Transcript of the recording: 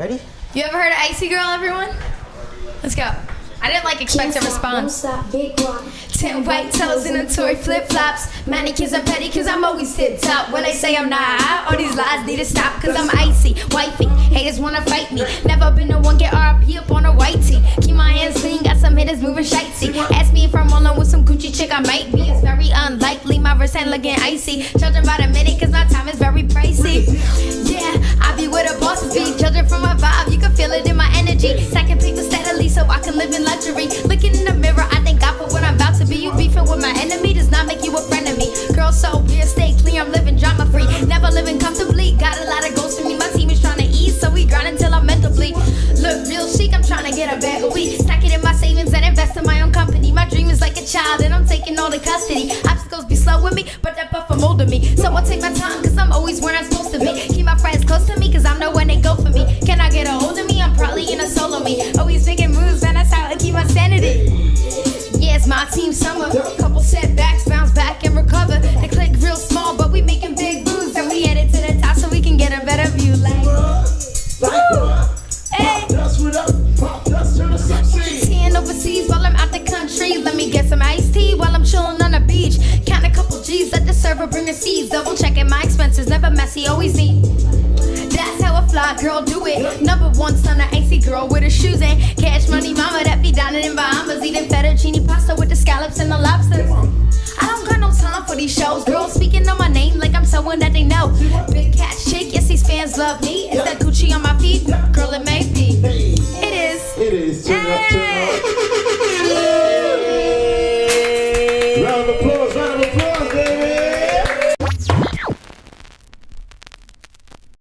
Ready? You ever heard of Icy Girl, everyone? Let's go. I didn't like expect a response. Ten white toes in a toy flip flops. Manicures and pedicures, I'm always tip top. When they say I'm not, all these lies need to stop. Cause I'm icy, wifey. Haters wanna fight me. Never been the one get RP up on a white tee. Keep my hands clean, got some hitters moving shitey. Ask me if I'm rolling with some Gucci chick, I might be. It's very unlikely, my wrist hand looking icy. Judging by the minute, cause my time is very pricey. Live luxury. Looking in the mirror, I thank God for what I'm about to be. You beefing with my enemy does not make you a friend of me. Girl, so weird, stay clear, I'm living drama free. Never living comfortably, got a lot of goals to me. My team is trying to ease, so we grind until I'm mental bleed. Look real chic, I'm trying to get a of weed. Stack it in my savings and invest in my own company. My dream is like a child, and I'm taking all the custody. Obstacles be slow with me, but that buffer molded me. So I'll take my time, cause I'm always where I'm supposed to be. Keep my friends close to me, cause I know my team summer. Couple setbacks, bounce back and recover. The click real small, but we making big moves, and we headed to the top so we can get a better view. Like, hey. That's what up. Pop, that's to the succeed. Tan overseas while I'm out the country. Let me get some iced tea while I'm chilling on the beach. Count a couple G's at the server, bringing seeds. Double checking my expenses, never messy, always neat. That's how a fly girl do it. Number one son, an icy girl with her shoes in. Cash someone that they know. Big cat chick, yes, these fans love me. Is that Gucci on my feet? Girl, it may be. It is. It is. Turn hey. Round of applause.